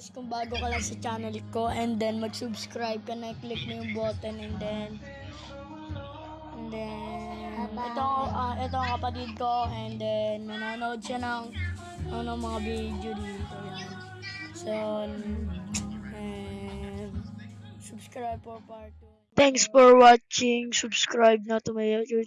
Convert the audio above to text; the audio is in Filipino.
guys kung bago ka lang sa channel ko and then mag-subscribe ka na, click mo yung button and then and then ito, ah, ito ang kapatid ko and then nanonood siya ng ano, mga video dito yan. So, and subscribe for part 2. Thanks for watching. Subscribe na to my YouTube